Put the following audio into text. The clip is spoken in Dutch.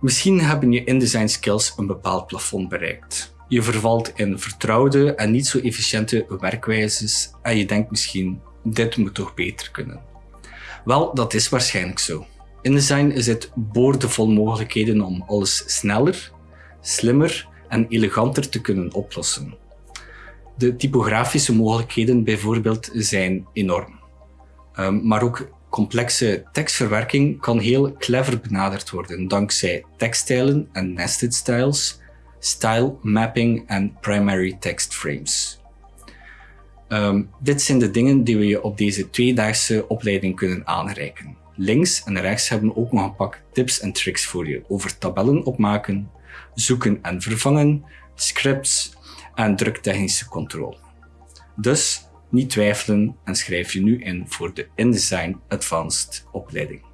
Misschien hebben je InDesign skills een bepaald plafond bereikt. Je vervalt in vertrouwde en niet zo efficiënte werkwijzes en je denkt misschien, dit moet toch beter kunnen. Wel, dat is waarschijnlijk zo. InDesign zit boordevol mogelijkheden om alles sneller, slimmer en eleganter te kunnen oplossen. De typografische mogelijkheden bijvoorbeeld zijn enorm. Um, maar ook complexe tekstverwerking kan heel clever benaderd worden dankzij tekststijlen en nested styles, style mapping en primary text frames. Um, dit zijn de dingen die we je op deze tweedaagse opleiding kunnen aanreiken. Links en rechts hebben we ook nog een pak tips en tricks voor je over tabellen opmaken, zoeken en vervangen, scripts en druktechnische controle. Dus niet twijfelen en schrijf je nu in voor de InDesign Advanced opleiding.